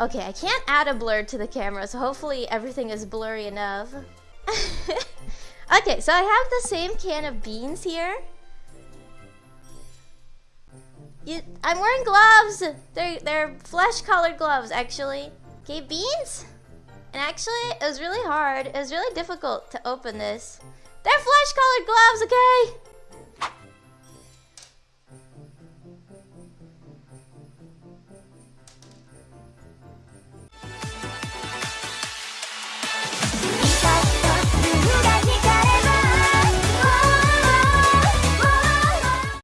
Okay, I can't add a blur to the camera, so hopefully everything is blurry enough. okay, so I have the same can of beans here. You, I'm wearing gloves. They're they're flesh colored gloves actually. Okay, beans. And actually, it was really hard. It was really difficult to open this. They're flesh colored gloves.